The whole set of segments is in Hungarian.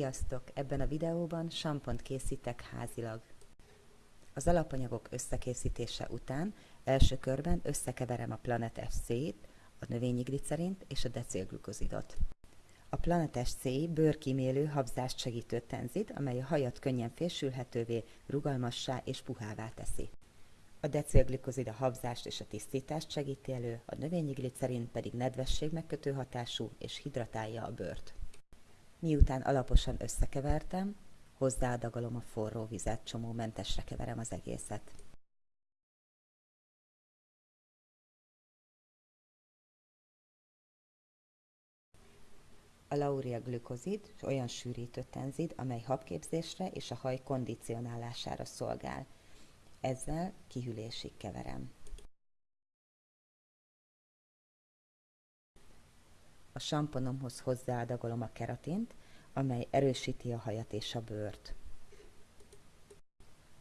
Sziasztok! Ebben a videóban sampont készítek házilag. Az alapanyagok összekészítése után első körben összekeverem a Planet FC-t, a növényi glicerint és a decélglukozidot. A Planet FC bőrkímélő habzást segítő tenzid, amely a hajat könnyen fésülhetővé, rugalmassá és puhává teszi. A decélglikozid a habzást és a tisztítást segíti elő, a növényi glicerin pedig nedvesség megkötő hatású és hidratálja a bőrt. Miután alaposan összekevertem, hozzáadagolom a forró vizet, csomómentesre keverem az egészet. A lauria glükozid olyan sűrítő tenzid, amely habképzésre és a haj kondicionálására szolgál. Ezzel kihűlésig keverem. A samponomhoz hozzáadagolom a keratint, amely erősíti a hajat és a bőrt.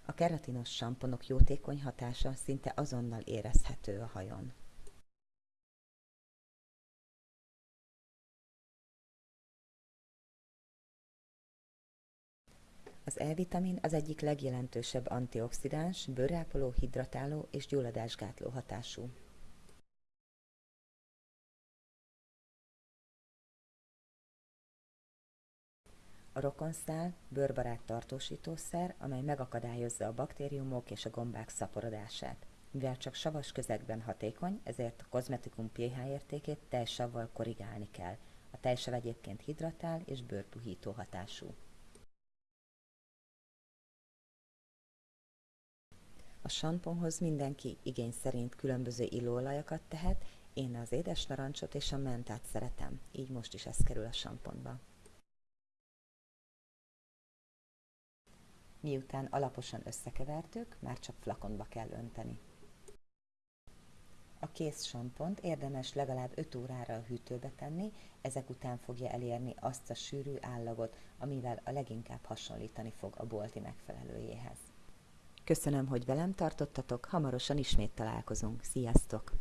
A keratinos samponok jótékony hatása szinte azonnal érezhető a hajon. Az E-vitamin az egyik legjelentősebb antioxidáns, bőrápoló, hidratáló és gyulladásgátló hatású. A rokonszál bőrbarát tartósítószer, amely megakadályozza a baktériumok és a gombák szaporodását. Mivel csak savas közegben hatékony, ezért a kozmetikum pH értékét tejsavval korrigálni kell. A tejsav egyébként hidratál és bőrpuhító hatású. A samponhoz mindenki igény szerint különböző illóolajakat tehet, én az édes narancsot és a mentát szeretem, így most is ez kerül a samponba. Miután alaposan összekevertük, már csak flakonba kell önteni. A kész sampont érdemes legalább 5 órára a hűtőbe tenni, ezek után fogja elérni azt a sűrű állagot, amivel a leginkább hasonlítani fog a bolti megfelelőjéhez. Köszönöm, hogy velem tartottatok, hamarosan ismét találkozunk. Sziasztok!